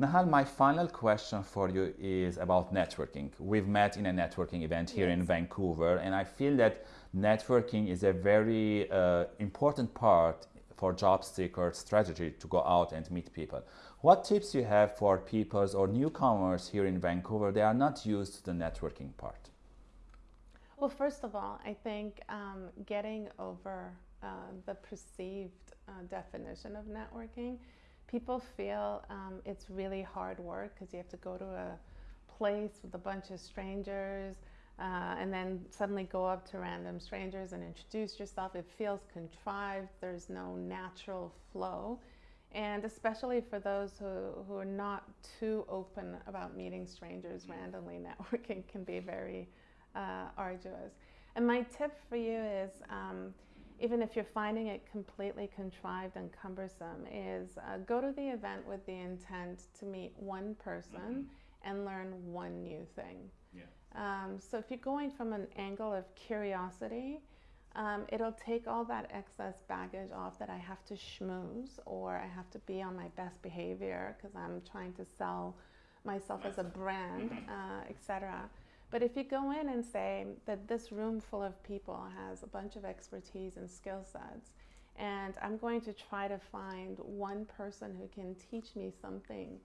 Nahal, my final question for you is about networking. We've met in a networking event here yes. in Vancouver, and I feel that networking is a very uh, important part for job seeker strategy to go out and meet people. What tips you have for people or newcomers here in Vancouver? They are not used to the networking part. Well, first of all, I think um, getting over uh, the perceived uh, definition of networking, people feel um, it's really hard work because you have to go to a place with a bunch of strangers uh, and then suddenly go up to random strangers and introduce yourself. It feels contrived, there's no natural flow. And especially for those who, who are not too open about meeting strangers randomly, networking can be very uh, arduous. And my tip for you is, um, even if you're finding it completely contrived and cumbersome, is uh, go to the event with the intent to meet one person mm -hmm. and learn one new thing. Yeah. Um, so if you're going from an angle of curiosity, um, it'll take all that excess baggage off that I have to schmooze or I have to be on my best behavior because I'm trying to sell myself as a brand, mm-hmm. uh, etc. But if you go in and say that this room full of people has a bunch of expertise and skill sets, and I'm going to try to find one person who can teach me something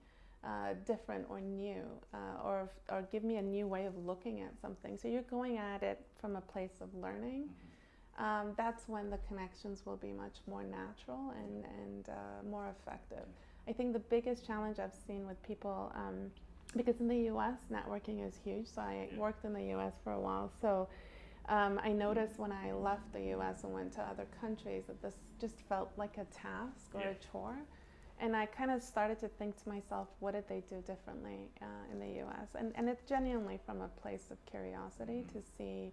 uh, different or new, uh, or, or give me a new way of looking at something. So you're going at it from a place of learning. Mm-hmm. Um, that's when the connections will be much more natural and, and uh, more effective. I think the biggest challenge I've seen with people um, because in the US, networking is huge. So I worked in the US for a while. So um, I noticed when I left the US and went to other countries that this just felt like a task or yeah. a chore. And I kind of started to think to myself, what did they do differently uh, in the US? And, and it's genuinely from a place of curiosity mm -hmm. to see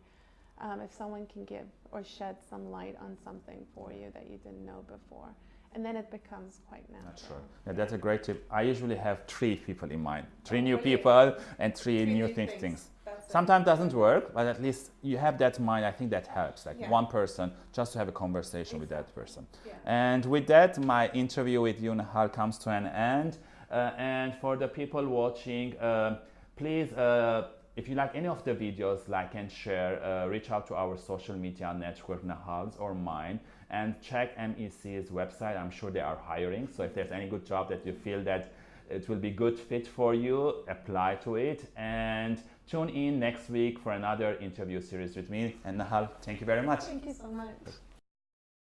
um, if someone can give or shed some light on something for you that you didn't know before and then it becomes quite natural. That's right. Yeah, that's a great tip. I usually have three people in mind, three oh, new people and three, three new, new things. things. Sometimes it. doesn't work, but at least you have that in mind. I think that helps, like yeah. one person, just to have a conversation exactly. with that person. Yeah. And with that, my interview with you, Nahal, comes to an end. Uh, and for the people watching, uh, please uh, if you like any of the videos, like and share, uh, reach out to our social media network, Nahal's or mine, and check MEC's website. I'm sure they are hiring. So if there's any good job that you feel that it will be good fit for you, apply to it. And tune in next week for another interview series with me. And Nahal, thank you very much. Thank you so much.